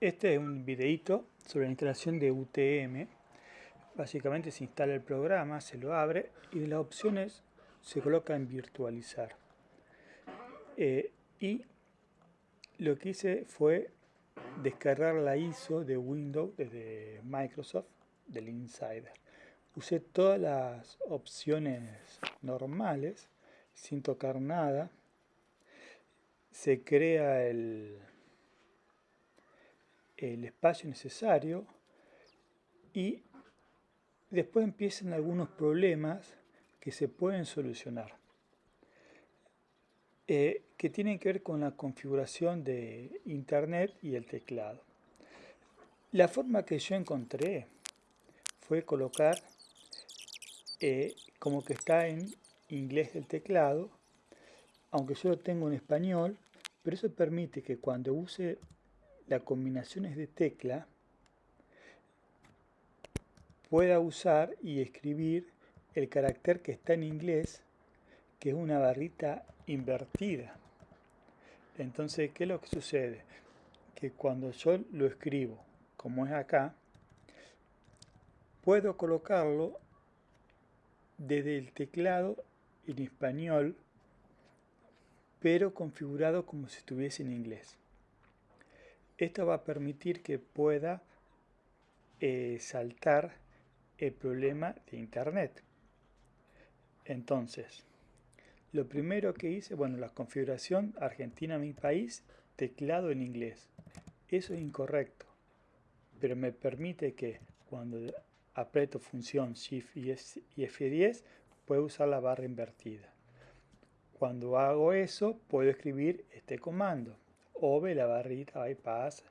Este es un videito sobre la instalación de UTM. Básicamente se instala el programa, se lo abre y de las opciones se coloca en virtualizar. Eh, y lo que hice fue descargar la ISO de Windows desde Microsoft, del Insider. Usé todas las opciones normales sin tocar nada. Se crea el, el espacio necesario y después empiezan algunos problemas que se pueden solucionar eh, que tienen que ver con la configuración de internet y el teclado. La forma que yo encontré fue colocar eh, como que está en inglés el teclado aunque yo lo tengo en español pero eso permite que cuando use las combinaciones de tecla pueda usar y escribir el carácter que está en inglés, que es una barrita invertida. Entonces, ¿qué es lo que sucede? Que cuando yo lo escribo, como es acá, puedo colocarlo desde el teclado en español, pero configurado como si estuviese en inglés. Esto va a permitir que pueda eh, saltar el problema de internet. Entonces, lo primero que hice, bueno, la configuración Argentina mi país, teclado en inglés. Eso es incorrecto, pero me permite que cuando aprieto función Shift y F10 puedo usar la barra invertida. Cuando hago eso, puedo escribir este comando OV, la barrita bypass,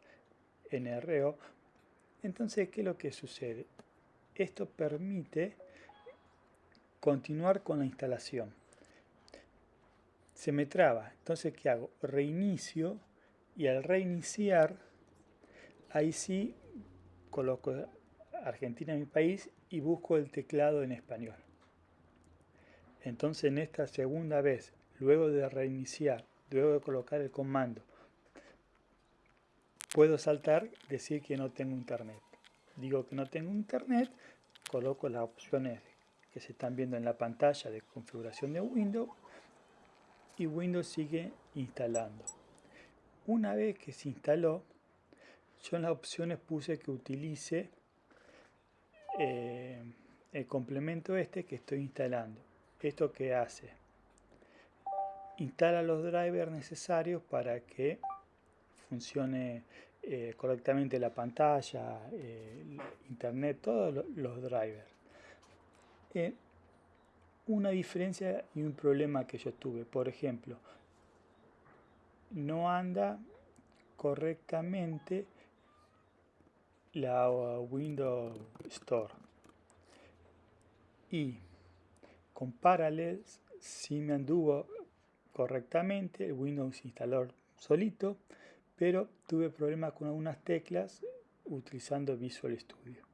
NRO. Entonces, ¿qué es lo que sucede? Esto permite continuar con la instalación. Se me traba, entonces ¿qué hago? Reinicio y al reiniciar, ahí sí coloco Argentina mi país y busco el teclado en español. Entonces en esta segunda vez, luego de reiniciar, luego de colocar el comando puedo saltar, decir que no tengo internet. Digo que no tengo internet, coloco las opciones que se están viendo en la pantalla de configuración de Windows y Windows sigue instalando. Una vez que se instaló, yo en las opciones puse que utilice eh, el complemento este que estoy instalando. ¿Esto que hace? Instala los drivers necesarios para que funcione eh, correctamente la pantalla, eh, internet, todos los drivers. Eh, una diferencia y un problema que yo tuve, por ejemplo, no anda correctamente la Windows Store y con sí me anduvo correctamente el Windows Instalador solito pero tuve problemas con algunas teclas utilizando Visual Studio.